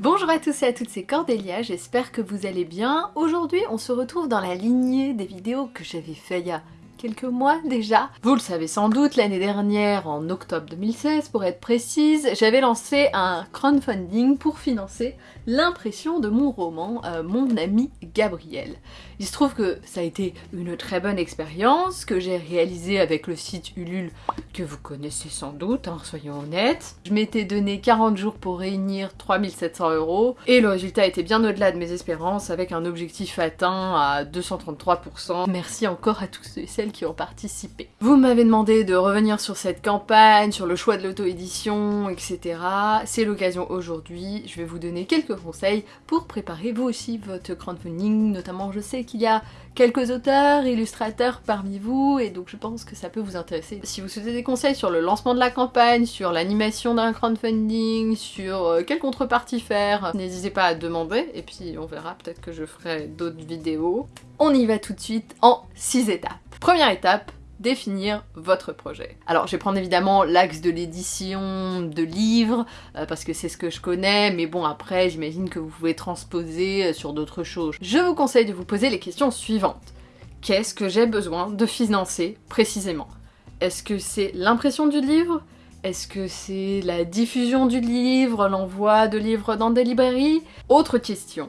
Bonjour à tous et à toutes, c'est Cordélia, j'espère que vous allez bien. Aujourd'hui, on se retrouve dans la lignée des vidéos que j'avais fait il y a quelques mois déjà. Vous le savez sans doute, l'année dernière, en octobre 2016 pour être précise, j'avais lancé un crowdfunding pour financer l'impression de mon roman euh, Mon ami Gabriel. Il se trouve que ça a été une très bonne expérience que j'ai réalisée avec le site Ulule que vous connaissez sans doute, hein, soyons honnêtes. Je m'étais donné 40 jours pour réunir 3700 euros et le résultat était bien au-delà de mes espérances avec un objectif atteint à 233%. Merci encore à tous ceux et celles qui ont participé. Vous m'avez demandé de revenir sur cette campagne, sur le choix de l'auto-édition, etc. C'est l'occasion aujourd'hui, je vais vous donner quelques conseils pour préparer vous aussi votre crowdfunding, notamment je sais qu'il y a quelques auteurs, illustrateurs parmi vous, et donc je pense que ça peut vous intéresser. Si vous souhaitez des conseils sur le lancement de la campagne, sur l'animation d'un crowdfunding, sur euh, quelle contrepartie faire, n'hésitez pas à demander, et puis on verra, peut-être que je ferai d'autres vidéos. On y va tout de suite en 6 étapes. Première étape, définir votre projet. Alors je vais prendre évidemment l'axe de l'édition de livres, euh, parce que c'est ce que je connais, mais bon après j'imagine que vous pouvez transposer euh, sur d'autres choses. Je vous conseille de vous poser les questions suivantes. Qu'est-ce que j'ai besoin de financer précisément? Est-ce que c'est l'impression du livre? Est-ce que c'est la diffusion du livre, l'envoi de livres dans des librairies? Autre question.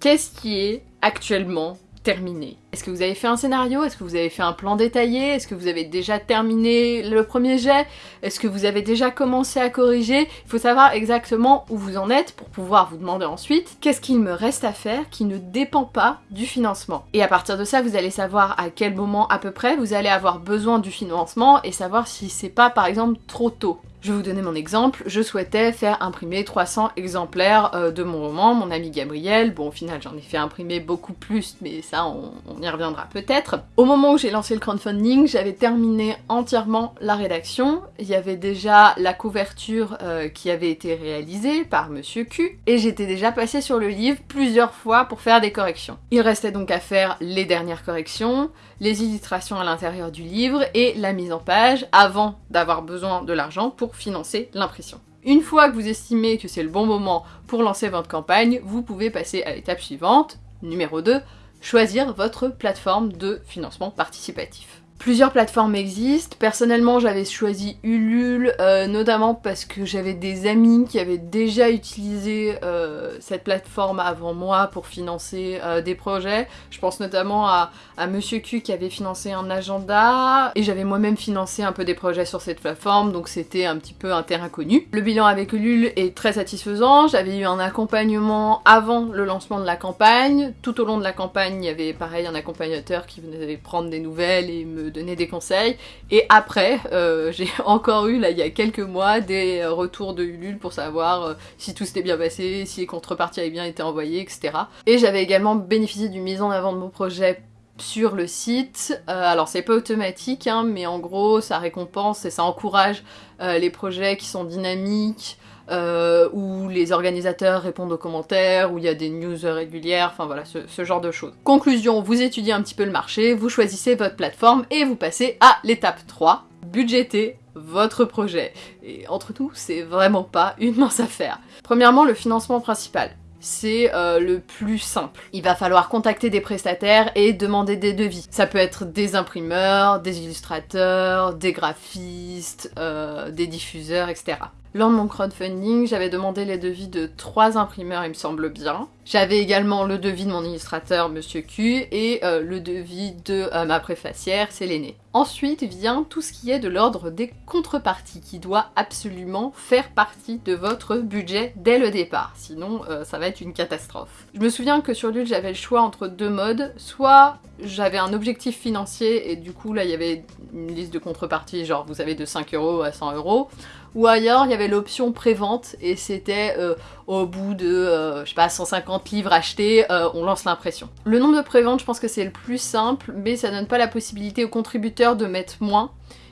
Qu'est-ce qui est actuellement terminé. Est-ce que vous avez fait un scénario? Est-ce que vous avez fait un plan détaillé? Est-ce que vous avez déjà terminé le premier jet? Est-ce que vous avez déjà commencé à corriger? Il faut savoir exactement où vous en êtes pour pouvoir vous demander ensuite qu'est-ce qu'il me reste à faire qui ne dépend pas du financement? Et à partir de ça, vous allez savoir à quel moment à peu près vous allez avoir besoin du financement et savoir si c'est pas par exemple trop tôt. Je vais vous donner mon exemple, je souhaitais faire imprimer 300 exemplaires euh, de mon roman, mon ami Gabriel. Bon, au final, j'en ai fait imprimer beaucoup plus, mais ça, on, y reviendra peut-être. Au moment où j'ai lancé le crowdfunding, j'avais terminé entièrement la rédaction. Il y avait déjà la couverture euh, qui avait été réalisée par Monsieur Q, et j'étais déjà passée sur le livre plusieurs fois pour faire des corrections. Il restait donc à faire les dernières corrections, les illustrations à l'intérieur du livre et la mise en page avant d'avoir besoin de l'argent pour financer l'impression. Une fois que vous estimez que c'est le bon moment pour lancer votre campagne, vous pouvez passer à l'étape suivante, numéro 2, choisir votre plateforme de financement participatif. Plusieurs plateformes existent. Personnellement, j'avais choisi Ulule, euh, notamment parce que j'avais des amis qui avaient déjà utilisé euh, cette plateforme avant moi pour financer euh, des projets. Je pense notamment à, à, Monsieur Q qui avait financé un agenda, et j'avais moi-même financé un peu des projets sur cette plateforme, donc c'était un petit peu un terrain connu. Le bilan avec Ulule est très satisfaisant. J'avais eu un accompagnement avant le lancement de la campagne. Tout au long de la campagne, il y avait pareil un accompagnateur qui venait prendre des nouvelles et me donner des conseils. Et après, euh, j'ai encore eu, là, il y a quelques mois, des euh, retours de Ulule pour savoir euh, si tout s'était bien passé, si les contreparties avaient bien été envoyées, etc. Et j'avais également bénéficié d'une mise en avant de mon projet sur le site. alors c'est pas automatique, hein, mais en gros ça récompense et ça encourage les projets qui sont dynamiques, euh, où les organisateurs répondent aux commentaires, où il y a des news régulières, enfin voilà, ce, genre de choses. Conclusion, vous étudiez un petit peu le marché, vous choisissez votre plateforme et vous passez à l'étape 3, budgéter votre projet. Et entre nous, c'est vraiment pas une mince affaire. Premièrement, le financement principal c'est euh, le plus simple. Il va falloir contacter des prestataires et demander des devis. Ça peut être des imprimeurs, des illustrateurs, des graphistes, euh, des diffuseurs, etc. Lors de mon crowdfunding, j'avais demandé les devis de trois imprimeurs, il me semble bien. J'avais également le devis de mon illustrateur, Monsieur Q, et euh, le devis de euh, ma préfacière, Sélénée. Ensuite vient tout ce qui est de l'ordre des contreparties, qui doit absolument faire partie de votre budget dès le départ, sinon euh, ça va être une catastrophe. Je me souviens que sur Lul, j'avais le choix entre deux modes, soit j'avais un objectif financier et du coup là il y avait une liste de contreparties, genre vous avez de 5 euros à 100 euros, ou ailleurs il y avait l'option prévente et c'était euh, au bout de, euh, je sais pas, 150 livres achetés, euh, on lance l'impression. Le nombre de préventes, je pense que c'est le plus simple, mais ça donne pas la possibilité aux contributeurs de mettre moins.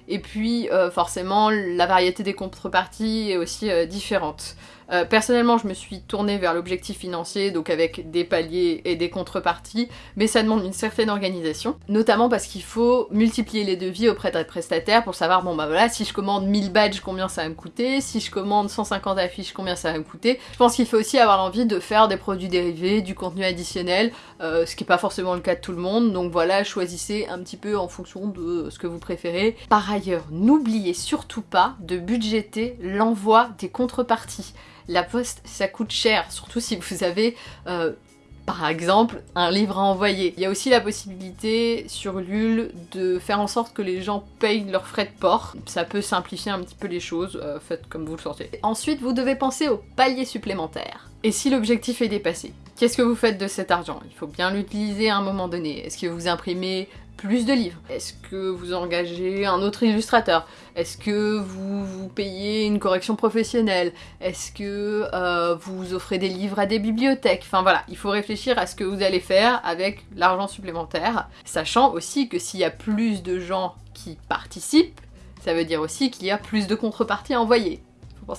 Et puis forcément, la variété des contreparties est aussi différente. Euh, personnellement, je me suis tournée vers l'objectif financier, donc avec des paliers et des contreparties, mais ça demande une certaine organisation, notamment parce qu'il faut multiplier les devis auprès d'un prestataire pour savoir, bon bah voilà, si je commande 1000 badges, combien ça va me coûter, si je commande 150 affiches, combien ça va me coûter. Je pense qu'il faut aussi avoir l'envie de faire des produits dérivés, du contenu additionnel, euh, ce qui n'est pas forcément le cas de tout le monde, donc voilà, choisissez un petit peu en fonction de ce que vous préférez. Par ailleurs, n'oubliez surtout pas de budgéter l'envoi des contreparties. La poste, ça coûte cher, surtout si vous avez euh, par exemple un livre à envoyer. Il y a aussi la possibilité sur Lul de faire en sorte que les gens payent leurs frais de port. Ça peut simplifier un petit peu les choses, euh, faites comme vous le sentez. Ensuite, vous devez penser au palier supplémentaire. Et si l'objectif est dépassé? Qu'est-ce que vous faites de cet argent? Il faut bien l'utiliser à un moment donné. Est-ce que vous imprimez plus de livres? Est-ce que vous engagez un autre illustrateur? Est-ce que vous, payez une correction professionnelle? Est-ce que euh, vous offrez des livres à des bibliothèques? Enfin voilà, il faut réfléchir à ce que vous allez faire avec l'argent supplémentaire, sachant aussi que s'il y a plus de gens qui participent, ça veut dire aussi qu'il y a plus de contreparties à envoyer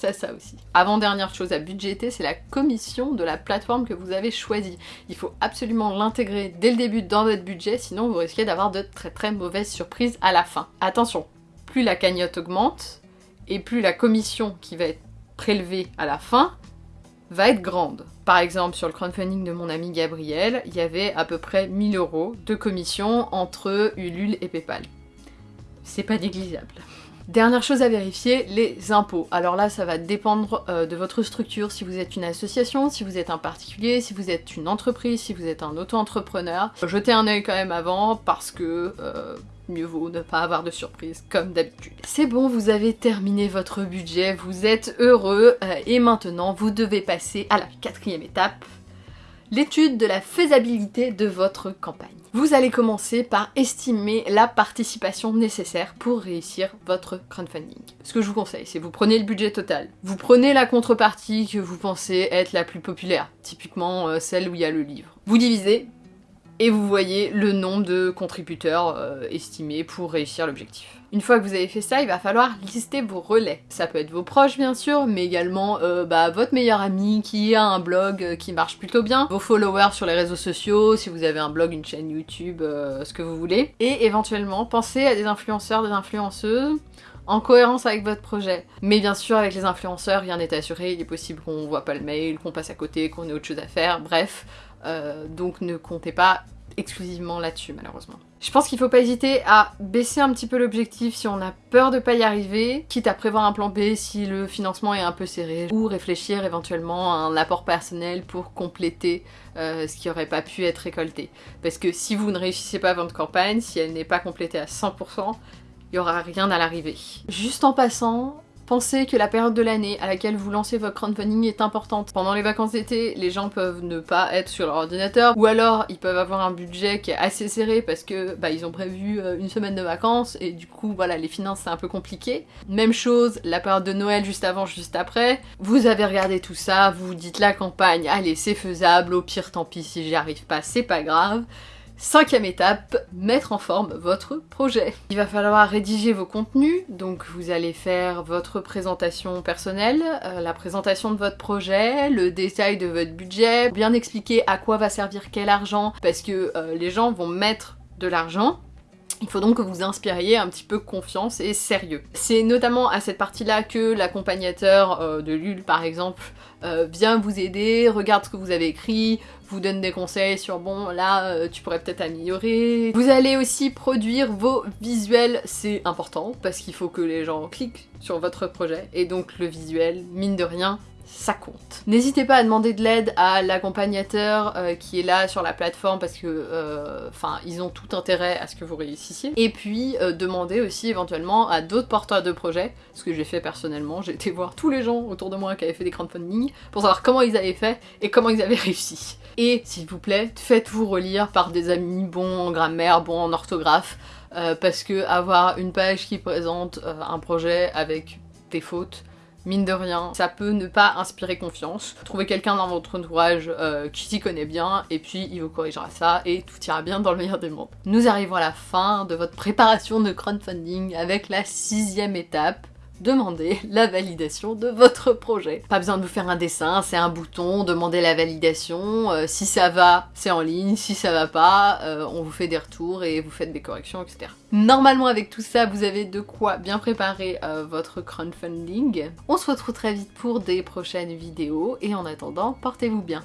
à ça aussi. Avant-dernière chose à budgéter, c'est la commission de la plateforme que vous avez choisie. Il faut absolument l'intégrer dès le début dans votre budget, sinon vous risquez d'avoir de très très mauvaises surprises à la fin. Attention, plus la cagnotte augmente, et plus la commission qui va être prélevée à la fin va être grande. Par exemple, sur le crowdfunding de mon ami Gabriel, il y avait à peu près 1000 euros de commission entre Ulule et Paypal. C'est pas négligeable. Dernière chose à vérifier, les impôts. Alors là, ça va dépendre euh, de votre structure, si vous êtes une association, si vous êtes un particulier, si vous êtes une entreprise, si vous êtes un auto-entrepreneur. Jetez un œil quand même avant, parce que euh, mieux vaut ne pas avoir de surprise, comme d'habitude. C'est bon, vous avez terminé votre budget, vous êtes heureux, euh, et maintenant vous devez passer à la quatrième étape, l'étude de la faisabilité de votre campagne. Vous allez commencer par estimer la participation nécessaire pour réussir votre crowdfunding. Ce que je vous conseille, c'est vous prenez le budget total, vous prenez la contrepartie que vous pensez être la plus populaire, typiquement euh, celle où il y a le livre. Vous divisez et vous voyez le nombre de contributeurs euh, estimés pour réussir l'objectif. Une fois que vous avez fait ça, il va falloir lister vos relais. Ça peut être vos proches bien sûr, mais également euh, bah, votre meilleur ami qui a un blog euh, qui marche plutôt bien, vos followers sur les réseaux sociaux, si vous avez un blog, une chaîne YouTube, ce que vous voulez. Et éventuellement, pensez à des influenceurs, des influenceuses en cohérence avec votre projet. Mais bien sûr, avec les influenceurs, rien n'est assuré, il est possible qu'on voit pas le mail, qu'on passe à côté, qu'on ait autre chose à faire, bref. Euh, donc ne comptez pas exclusivement là-dessus malheureusement. Je pense qu'il faut pas hésiter à baisser un petit peu l'objectif si on a peur de pas y arriver, quitte à prévoir un plan B si le financement est un peu serré, ou réfléchir éventuellement à un apport personnel pour compléter euh, ce qui aurait pas pu être récolté. Parce que si vous ne réussissez pas votre campagne, si elle n'est pas complétée à 100%, il y aura rien à l'arrivée. Juste en passant, Pensez que la période de l'année à laquelle vous lancez votre crowdfunding est importante. Pendant les vacances d'été, les gens peuvent ne pas être sur leur ordinateur, ou alors ils peuvent avoir un budget qui est assez serré parce que bah, ils ont prévu euh, une semaine de vacances et du coup voilà les finances c'est un peu compliqué. Même chose, la période de Noël juste avant, juste après. Vous avez regardé tout ça, vous dites la campagne, allez c'est faisable, au pire tant pis si j'y arrive pas, c'est pas grave. Cinquième étape, mettre en forme votre projet. Il va falloir rédiger vos contenus, donc vous allez faire votre présentation personnelle, euh, la présentation de votre projet, le détail de votre budget, bien expliquer à quoi va servir quel argent, parce que euh, les gens vont mettre de l'argent, il faut donc que vous inspiriez un petit peu confiance et sérieux. C'est notamment à cette partie-là que l'accompagnateur euh, de Lul, par exemple, euh, vient vous aider, regarde ce que vous avez écrit, vous donne des conseils sur bon là euh, tu pourrais peut-être améliorer. Vous allez aussi produire vos visuels, c'est important parce qu'il faut que les gens cliquent sur votre projet et donc le visuel, mine de rien, ça compte. N'hésitez pas à demander de l'aide à l'accompagnateur euh, qui est là sur la plateforme parce que euh, enfin ils ont tout intérêt à ce que vous réussissiez. Et puis euh, demandez aussi éventuellement à d'autres porteurs de projets, ce que j'ai fait personnellement, j'ai été voir tous les gens autour de moi qui avaient fait des crowdfunding pour savoir comment ils avaient fait et comment ils avaient réussi. Et s'il vous plaît, faites-vous relire par des amis bons en grammaire, bons en orthographe, parce que avoir une page qui présente un projet avec des fautes, mine de rien, ça peut ne pas inspirer confiance. Trouvez quelqu'un dans votre entourage euh, qui s'y connaît bien, et puis il vous corrigera ça, et tout ira bien dans le meilleur des mondes. Nous arrivons à la fin de votre préparation de crowdfunding avec la sixième étape, demander la validation de votre projet. Pas besoin de vous faire un dessin, c'est un bouton, demander la validation, euh, si ça va, c'est en ligne, si ça va pas, euh, on vous fait des retours et vous faites des corrections, etc. Normalement avec tout ça, vous avez de quoi bien préparer euh, votre crowdfunding. On se retrouve très vite pour des prochaines vidéos et en attendant, portez-vous bien.